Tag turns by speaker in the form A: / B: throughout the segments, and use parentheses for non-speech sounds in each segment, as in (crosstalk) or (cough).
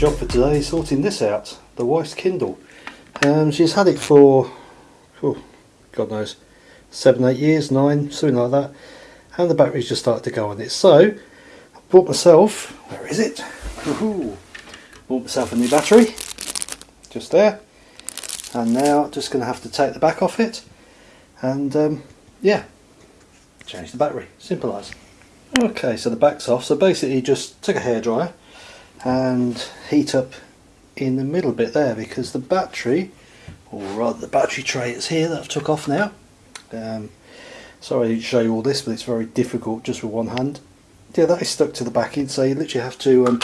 A: job for today sorting this out, the wife's Kindle. Um, she's had it for, oh, God knows, seven, eight years, nine, something like that. And the battery's just started to go on it. So, I bought myself, where is it? Ooh, bought myself a new battery, just there. And now just going to have to take the back off it. And um, yeah, change the battery, simple as. Okay, so the back's off. So basically just take a hairdryer and heat up in the middle bit there because the battery, or rather the battery tray is here that I've took off now. Um, sorry to show you all this, but it's very difficult just with one hand. Yeah, that is stuck to the backing, so you literally have to um,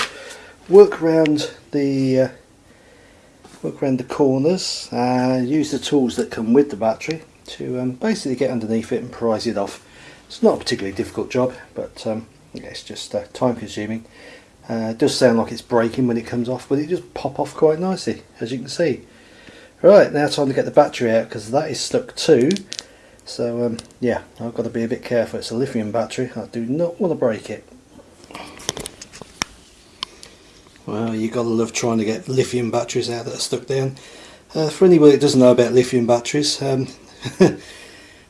A: work around the uh, work around the corners and use the tools that come with the battery to um, basically get underneath it and prise it off. It's not a particularly difficult job, but um, yeah, it's just uh, time consuming. Uh, it does sound like it's breaking when it comes off, but it just pop off quite nicely, as you can see. Right, now time to get the battery out because that is stuck too. So um, yeah, I've got to be a bit careful. It's a lithium battery. I do not want to break it. Well, you've got to love trying to get lithium batteries out that are stuck down. Uh, for anybody that doesn't know about lithium batteries, um, (laughs) they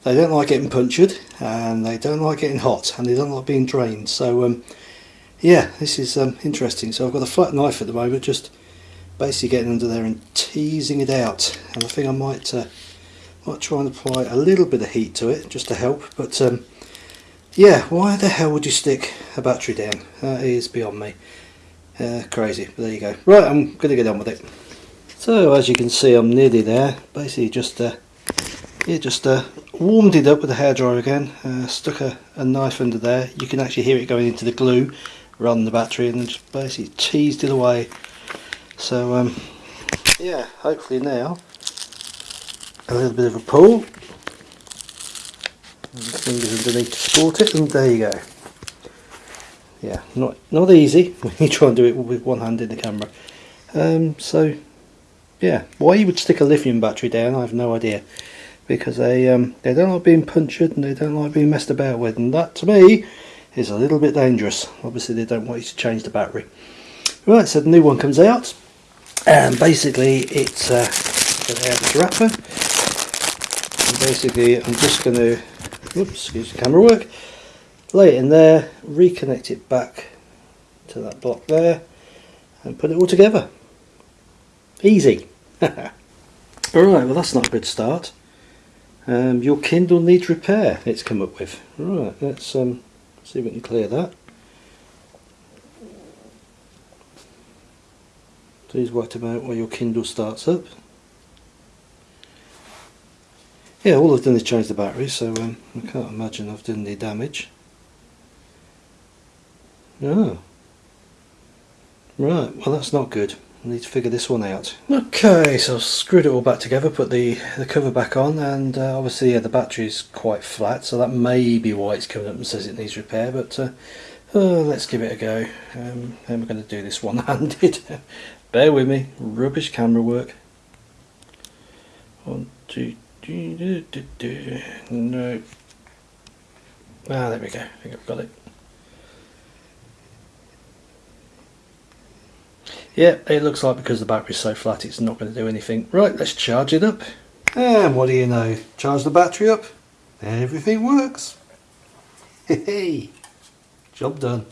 A: don't like getting punctured, and they don't like getting hot, and they don't like being drained. So um, yeah, this is um, interesting. So I've got a flat knife at the moment, just basically getting under there and teasing it out. And I think I might, uh, might try and apply a little bit of heat to it, just to help. But um, yeah, why the hell would you stick a battery down? That is beyond me. Uh, crazy, but there you go. Right, I'm going to get on with it. So as you can see, I'm nearly there. Basically, just uh, yeah, just uh, warmed it up with a hairdryer again. Uh, stuck a, a knife under there. You can actually hear it going into the glue run the battery and just basically teased it away. So um, yeah hopefully now a little bit of a pull. Fingers underneath to support it and there you go. Yeah not not easy (laughs) when you try and do it with one hand in the camera. Um, so yeah why you would stick a lithium battery down I have no idea. Because they um, they don't like being punctured and they don't like being messed about with. And that to me is a little bit dangerous. Obviously they don't want you to change the battery. Right, so the new one comes out and basically it's uh, out wrapper. And basically I'm just going to, oops, excuse the camera work, lay it in there, reconnect it back to that block there and put it all together. Easy. (laughs) Alright, well that's not a good start. Um, your Kindle needs repair, it's come up with. Right, let's um, see if we can clear that. Please wait a moment while your Kindle starts up. Yeah, all I've done is change the battery, so um, I can't imagine I've done any damage. Oh. Right, well that's not good. I need to figure this one out. Okay, so I've screwed it all back together, put the, the cover back on, and uh, obviously yeah, the is quite flat, so that may be why it's coming up and says it needs repair, but uh, uh, let's give it a go. Um, then we're going to do this (laughs) one-handed. Bear with me, rubbish camera work. One, two, do, do, do, do. no. Ah, there we go, I think I've got it. Yeah, it looks like because the battery's so flat it's not going to do anything. Right, let's charge it up. And what do you know? Charge the battery up, everything works. Hey, job done.